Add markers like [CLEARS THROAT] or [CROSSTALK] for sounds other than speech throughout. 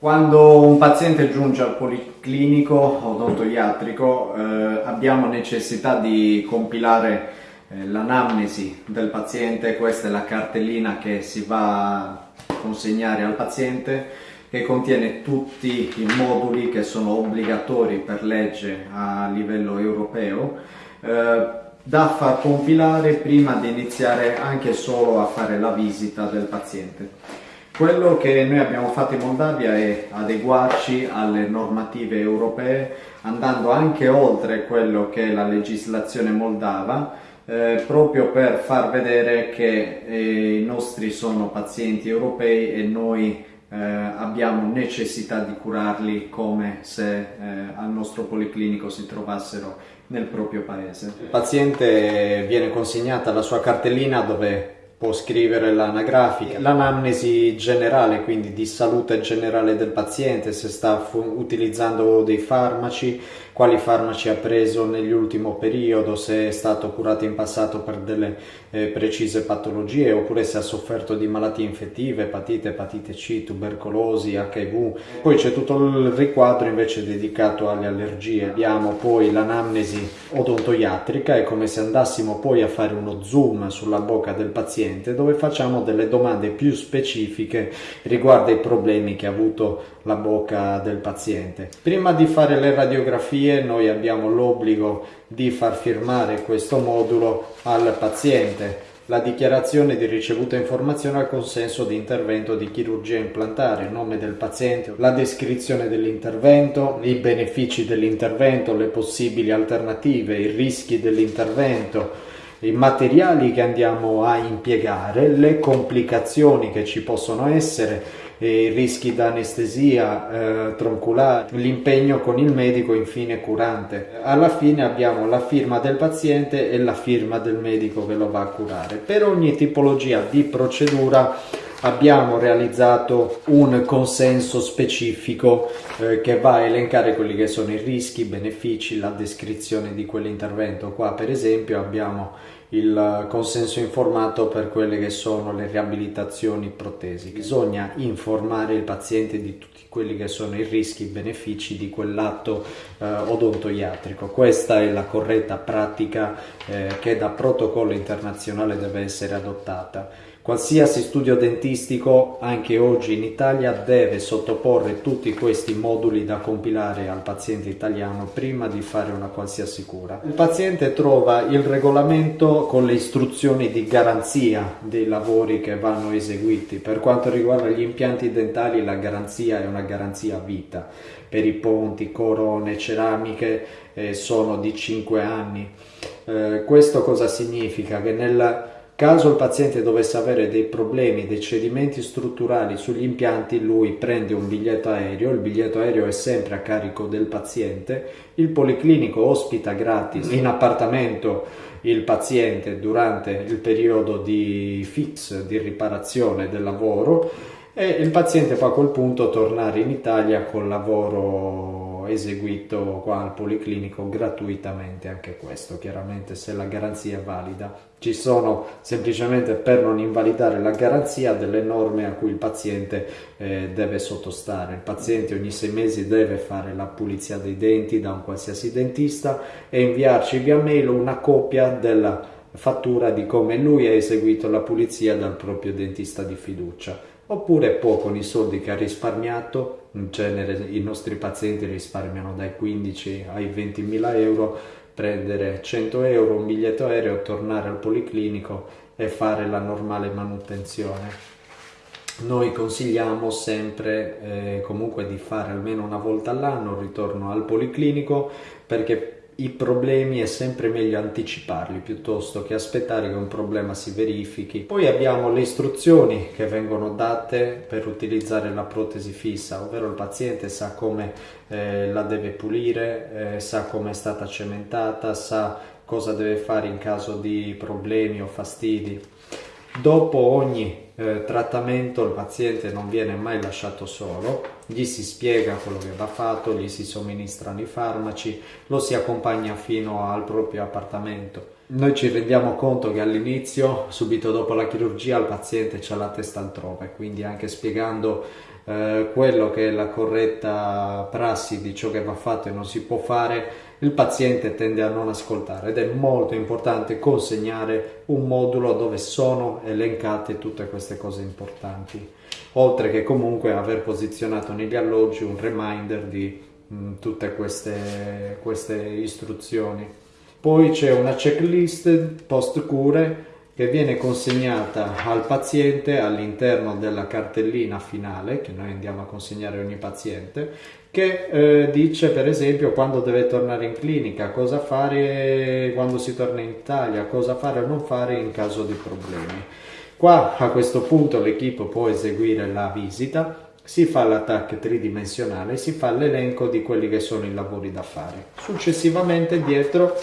Quando un paziente giunge al policlinico odontoiatrico eh, abbiamo necessità di compilare eh, l'anamnesi del paziente, questa è la cartellina che si va a consegnare al paziente che contiene tutti i moduli che sono obbligatori per legge a livello europeo eh, da far compilare prima di iniziare anche solo a fare la visita del paziente. Quello che noi abbiamo fatto in Moldavia è adeguarci alle normative europee andando anche oltre quello che è la legislazione moldava eh, proprio per far vedere che eh, i nostri sono pazienti europei e noi eh, abbiamo necessità di curarli come se eh, al nostro policlinico si trovassero nel proprio paese. Il paziente viene consegnata la sua cartellina dove può scrivere l'anagrafica, l'anamnesi generale, quindi di salute generale del paziente, se sta utilizzando dei farmaci, quali farmaci ha preso nell'ultimo periodo, se è stato curato in passato per delle eh, precise patologie oppure se ha sofferto di malattie infettive, epatite, epatite C, tubercolosi, HIV. Poi c'è tutto il riquadro invece dedicato alle allergie. Abbiamo poi l'anamnesi odontoiatrica, è come se andassimo poi a fare uno zoom sulla bocca del paziente dove facciamo delle domande più specifiche riguardo ai problemi che ha avuto la bocca del paziente. Prima di fare le radiografie noi abbiamo l'obbligo di far firmare questo modulo al paziente. La dichiarazione di ricevuta informazione al consenso di intervento di chirurgia implantare, nome del paziente, la descrizione dell'intervento, i benefici dell'intervento, le possibili alternative, i rischi dell'intervento, i materiali che andiamo a impiegare, le complicazioni che ci possono essere, i rischi da anestesia eh, tronculare, l'impegno con il medico infine curante. Alla fine abbiamo la firma del paziente e la firma del medico che lo va a curare. Per ogni tipologia di procedura abbiamo realizzato un consenso specifico eh, che va a elencare quelli che sono i rischi, i benefici, la descrizione di quell'intervento. Qua per esempio abbiamo il consenso informato per quelle che sono le riabilitazioni protesi. Bisogna informare il paziente di tutti quelli che sono i rischi i benefici di quell'atto eh, odontoiatrico. Questa è la corretta pratica eh, che da protocollo internazionale deve essere adottata. Qualsiasi studio dentistico, anche oggi in Italia, deve sottoporre tutti questi moduli da compilare al paziente italiano prima di fare una qualsiasi cura. Il paziente trova il regolamento con le istruzioni di garanzia dei lavori che vanno eseguiti. Per quanto riguarda gli impianti dentali, la garanzia è una garanzia vita. Per i ponti, corone, ceramiche eh, sono di 5 anni. Eh, questo cosa significa? Che nella Caso il paziente dovesse avere dei problemi, dei cedimenti strutturali sugli impianti, lui prende un biglietto aereo, il biglietto aereo è sempre a carico del paziente, il policlinico ospita gratis in appartamento il paziente durante il periodo di fix, di riparazione del lavoro e il paziente può a quel punto tornare in Italia col lavoro eseguito qua al Policlinico gratuitamente anche questo, chiaramente se la garanzia è valida. Ci sono semplicemente per non invalidare la garanzia delle norme a cui il paziente eh, deve sottostare. Il paziente ogni sei mesi deve fare la pulizia dei denti da un qualsiasi dentista e inviarci via mail una copia della fattura di come lui ha eseguito la pulizia dal proprio dentista di fiducia oppure può con i soldi che ha risparmiato, in genere i nostri pazienti risparmiano dai 15 ai 20 mila euro, prendere 100 euro, un biglietto aereo, tornare al policlinico e fare la normale manutenzione. Noi consigliamo sempre eh, comunque di fare almeno una volta all'anno il ritorno al policlinico perché i problemi è sempre meglio anticiparli piuttosto che aspettare che un problema si verifichi. Poi abbiamo le istruzioni che vengono date per utilizzare la protesi fissa, ovvero il paziente sa come eh, la deve pulire, eh, sa come è stata cementata, sa cosa deve fare in caso di problemi o fastidi. Dopo ogni eh, trattamento il paziente non viene mai lasciato solo, gli si spiega quello che va fatto, gli si somministrano i farmaci, lo si accompagna fino al proprio appartamento. Noi ci rendiamo conto che all'inizio, subito dopo la chirurgia, il paziente ha la testa altrove, quindi anche spiegando eh, quello che è la corretta prassi di ciò che va fatto e non si può fare, il paziente tende a non ascoltare ed è molto importante consegnare un modulo dove sono elencate tutte queste cose importanti, oltre che comunque aver posizionato negli alloggi un reminder di mh, mm, tutte queste, queste istruzioni. Poi c'è una checklist post cure che viene consegnata al paziente all'interno della cartellina finale che noi andiamo a consegnare a ogni paziente che eh, dice per esempio quando deve tornare in clinica, cosa fare quando si torna in Italia, cosa fare o non fare in caso di problemi. Qua a questo punto l'equipe può eseguire la visita, si fa l'attacco tridimensionale, si fa l'elenco di quelli che sono i lavori da fare. Successivamente dietro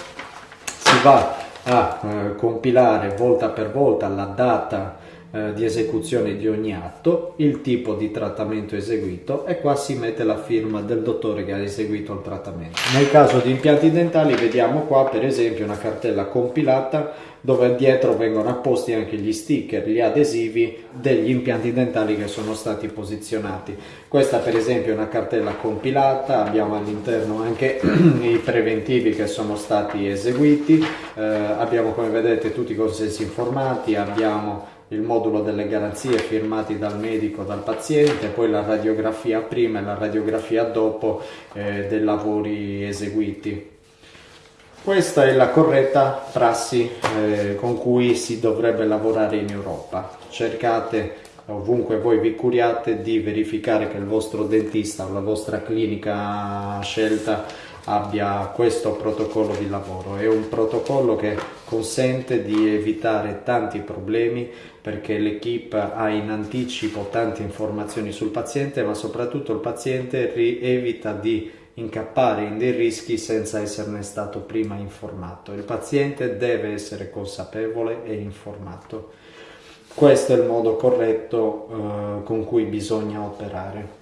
si va a eh, compilare volta per volta la data eh, di esecuzione di ogni atto, il tipo di trattamento eseguito e qua si mette la firma del dottore che ha eseguito il trattamento. Nel caso di impianti dentali vediamo qua per esempio una cartella compilata dove dietro vengono apposti anche gli sticker, gli adesivi degli impianti dentali che sono stati posizionati. Questa per esempio è una cartella compilata, abbiamo all'interno anche [CLEARS THROAT] i preventivi che sono stati eseguiti, eh, abbiamo come vedete tutti i consensi informati, abbiamo il modulo delle garanzie firmati dal medico, dal paziente, poi la radiografia prima e la radiografia dopo eh, dei lavori eseguiti. Questa è la corretta prassi eh, con cui si dovrebbe lavorare in Europa. Cercate ovunque voi vi curiate di verificare che il vostro dentista o la vostra clinica scelta abbia questo protocollo di lavoro. È un protocollo che consente di evitare tanti problemi perché l'equipe ha in anticipo tante informazioni sul paziente ma soprattutto il paziente evita di incappare in dei rischi senza esserne stato prima informato. Il paziente deve essere consapevole e informato. Questo è il modo corretto eh, con cui bisogna operare.